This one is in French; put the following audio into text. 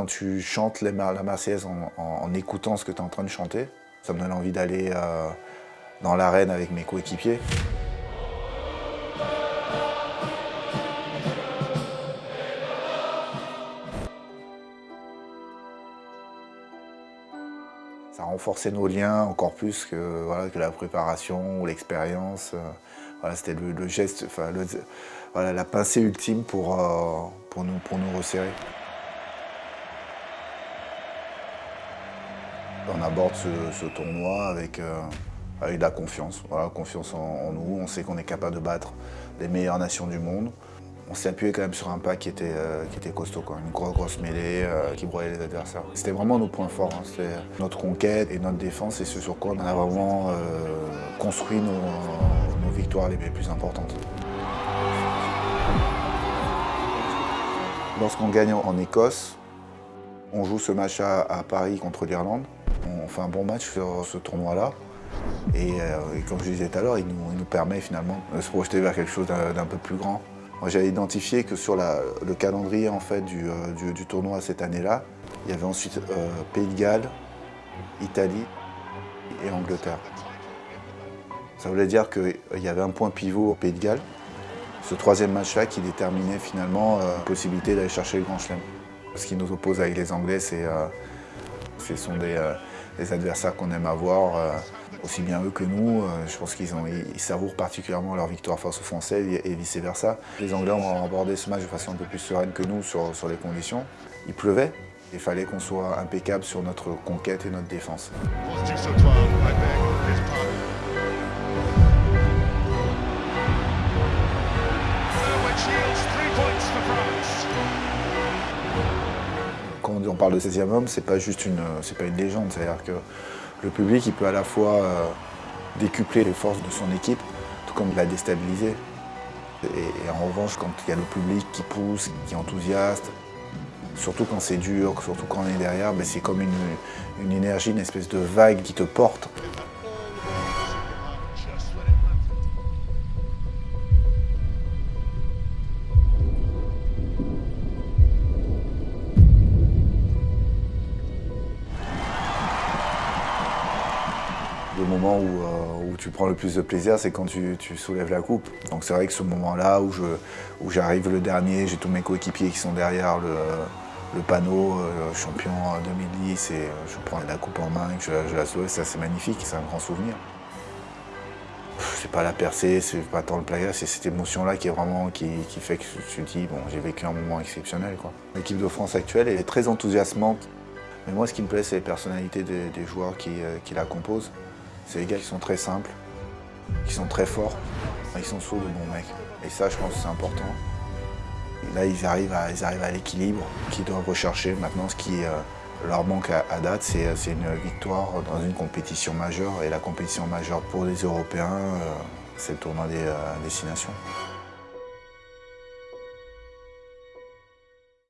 quand tu chantes la Marseillaise en, écoutant ce que tu es en train de chanter, ça me donne envie d'aller euh, dans l'arène avec mes coéquipiers. Ça a renforcé nos liens encore plus que, la préparation ou l'expérience. Voilà, C'était le, geste, enfin, la pincée ultime pour, euh, pour nous resserrer. On aborde ce, tournoi avec, euh, avec de la confiance, voilà, confiance en, nous. On sait qu'on est capable de battre les meilleures nations du monde. On s'est appuyé quand même sur un pas qui était, euh, qui était costaud, quoi. une grosse, grosse mêlée qui broyait les adversaires. C'était vraiment nos points forts, hein. c'était notre conquête et notre défense et ce sur quoi on a vraiment construit nos, victoires les plus importantes. Lorsqu'on gagne en Écosse, on joue ce match à, Paris contre l'Irlande. On fait un bon match sur ce tournoi-là. Et, euh, comme je disais tout à l'heure, il, nous, permet finalement de se projeter vers quelque chose d'un peu plus grand. Moi, j'avais identifié que sur le calendrier en fait, euh, du, tournoi cette année-là, il y avait ensuite euh, Pays de Galles, Italie et Angleterre. Ça voulait dire qu'il y avait un point pivot au Pays de Galles. Ce troisième match-là qui déterminait finalement la possibilité d'aller chercher le Grand Chelem. Ce qui nous oppose avec les Anglais, c'est, ce sont euh, des, adversaires qu'on aime avoir, aussi bien eux que nous. je pense qu'ils ils savourent particulièrement leur victoire face aux Français et, vice-versa. Les Anglais ont abordé ce match de façon un peu plus sereine que nous sur, sur les conditions. Il pleuvait, il fallait qu'on soit impeccable sur notre conquête et notre défense. On parle de 16e homme, c'est pas juste une, pas une légende. C'est-à-dire que le public, il peut à la fois euh, décupler les forces de son équipe, tout comme la déstabiliser. Et, en revanche, quand il y a le public qui pousse, qui est enthousiaste, surtout quand c'est dur, surtout quand on est derrière, ben, c'est comme une énergie, une espèce de vague qui te porte. Le moment euh, où, tu prends le plus de plaisir, c'est quand tu, soulèves la coupe. Donc c'est vrai que ce moment-là où j'arrive le dernier, j'ai tous mes coéquipiers qui sont derrière le, panneau, euh, champion 2010, et je prends la coupe en main et je, la soulève, c'est magnifique, c'est un grand souvenir. C'est pas la percée, c'est pas tant le plaisir, c'est cette émotion-là qui est vraiment qui, fait que tu te dis bon j'ai vécu un moment exceptionnel. L'équipe de France actuelle est très enthousiasmante. Mais moi ce qui me plaît c'est les personnalités des, joueurs qui euh, la composent. C'est des gars qui sont très simples, qui sont très forts, ils sont sourds de bons mecs. Et ça, je pense que c'est important. là, ils arrivent à, l'équilibre qu'ils doivent rechercher. Maintenant, ce qui euh, leur manque à, date, c'est une victoire dans une compétition majeure. Et la compétition majeure pour les Européens, euh, c'est le tournoi des euh, destinations.